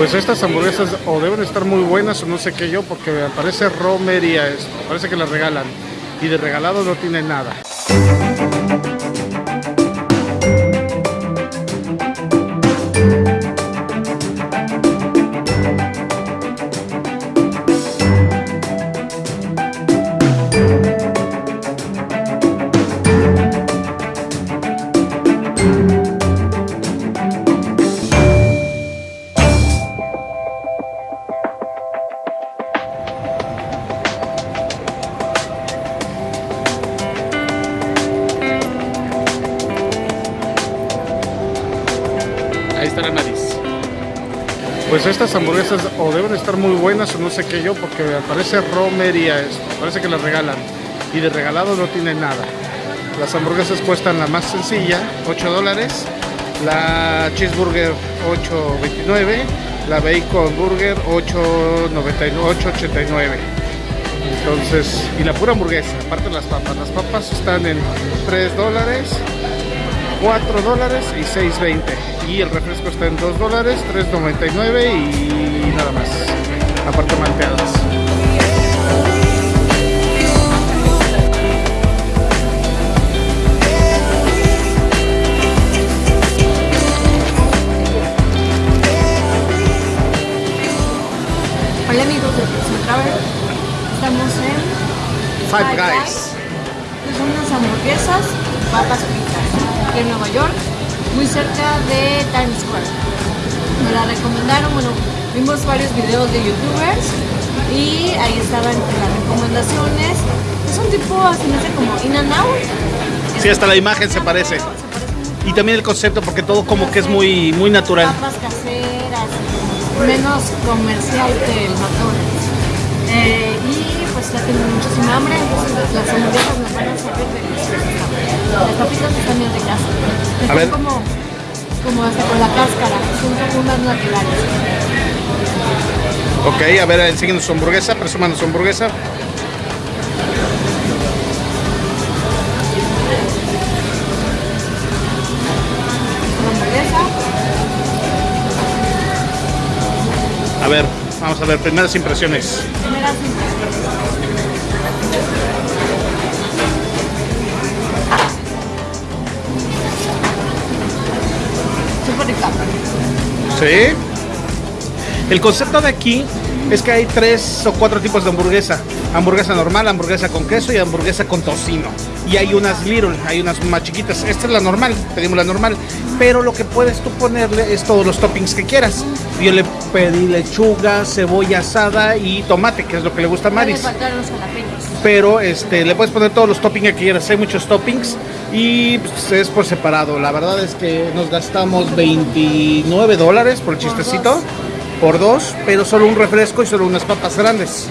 Pues estas hamburguesas o deben estar muy buenas o no sé qué yo, porque parece romería esto. Parece que las regalan. Y de regalado no tiene nada. Nariz. Pues estas hamburguesas o deben estar muy buenas o no sé qué yo, porque parece romería esto. Parece que las regalan. Y de regalado no tiene nada. Las hamburguesas cuestan la más sencilla, 8 dólares. La cheeseburger 8.29. La bacon burger 8.89. Entonces, y la pura hamburguesa, aparte las papas. Las papas están en 3 dólares, 4 dólares y 6.20. Y el refresco está en 2 dólares, 3.99 y nada más. Aparte malteadas. Hola amigos de Travel. Estamos en Five Guys. que Son unas hamburguesas, papas fritas, en Nueva York, muy cerca de Times Square. Me la recomendaron, bueno, vimos varios videos de youtubers y ahí estaban las recomendaciones. Es un tipo, así me hace como in and out. Sí, hasta la imagen se parece. Se parece mucho Y también el concepto, porque todo como que es muy, muy natural. papas caseras, menos comercial que el McDonald's. Eh, y pues ya tengo muchísima hambre, entonces las hamburguesas me van a servir deliciosas. Las papitas están bien ricas. Están ver. como, como hasta con la cáscara, son unas naturales. Ok, a ver, enséñenos su hamburguesa, presuman su hamburguesa, A ver, vamos a ver, primeras impresiones. primeras impresiones. Sí. El concepto de aquí es que hay tres o cuatro tipos de hamburguesa. Hamburguesa normal, hamburguesa con queso y hamburguesa con tocino. Y hay unas little, hay unas más chiquitas. Esta es la normal, pedimos la normal. Pero lo que puedes tú ponerle es todos los toppings que quieras. Yo le pedí lechuga, cebolla asada y tomate, que es lo que le gusta a Maris. pero este le puedes poner todos los toppings que quieras, hay muchos toppings y pues, es por separado. La verdad es que nos gastamos 29 dólares por el chistecito, por dos, pero solo un refresco y solo unas papas grandes.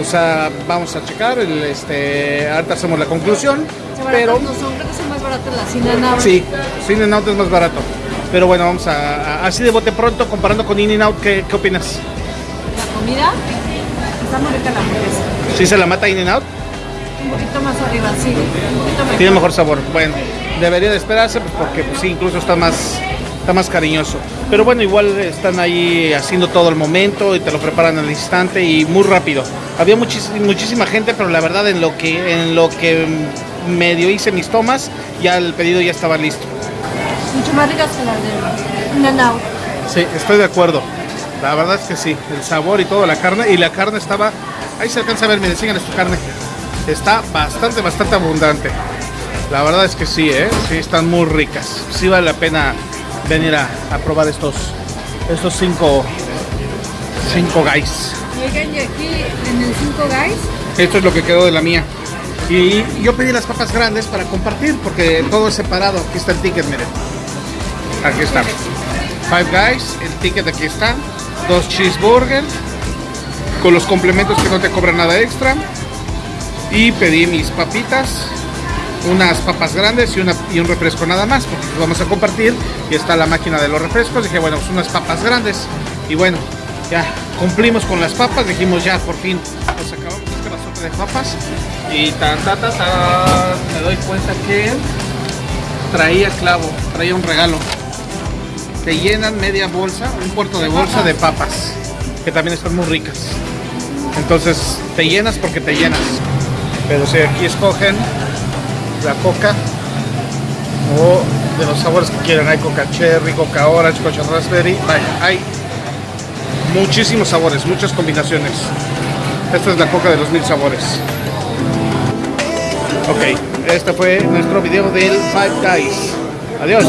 O sea, vamos a checar, el, este, ahorita hacemos la conclusión, Se pero no son, creo que son más baratas las In and Out. sí, In and Out es más barato. Pero bueno, vamos a, a- así de bote pronto, comparando con In and Out, ¿qué, qué opinas? La comida está muy rica la hamburguesa. ¿Sí se la mata In and Out? Un poquito más arriba, sí. Un poquito mejor. Tiene mejor sabor. Bueno, debería de esperarse pues, porque pues, sí, incluso está más, está más cariñoso. Pero bueno, igual están ahí haciendo todo el momento y te lo preparan al instante y muy rápido. Había muchis- muchísima gente, pero la verdad en lo que en lo que medio hice mis tomas, ya el pedido ya estaba listo. Mucho más ricas que las de Out. Sí, estoy de acuerdo. La verdad es que sí, el sabor y todo, la carne, y la carne estaba, ahí se alcanza a ver, miren, síganles tu carne. Está bastante, bastante abundante. La verdad es que sí, ¿eh? Sí, están muy ricas. Sí vale la pena venir a, a probar estos, estos cinco, cinco guys. Oigan, y aquí en el 5 Guys, Esto es lo que quedó de la mía. Y yo pedí las papas grandes para compartir, porque todo es separado. Aquí está el ticket, miren. Aquí está. Five Guys, el ticket aquí está. Dos cheeseburgers, con los complementos que no te cobran nada extra. Y pedí mis papitas, unas papas grandes y, una, y un refresco nada más, porque vamos a compartir. Y está la máquina de los refrescos. Dije, bueno, pues unas papas grandes. Y bueno, ya cumplimos con las papas. Dijimos, ya por fin nos acabamos este bazote de papas. Y tan, ta, ta, ta, me doy cuenta que traía clavo, traía un regalo. te llenan media bolsa, un puerto de bolsa de papas, que también están muy ricas. Entonces te llenas porque te llenas. Pero si aquí escogen la coca o de los sabores que quieran, hay coca cherry, coca orange, coca raspberry, vaya, hay muchísimos sabores, muchas combinaciones. Esta es la coca de los mil sabores. Ok, este fue nuestro video del Five Guys. Adiós.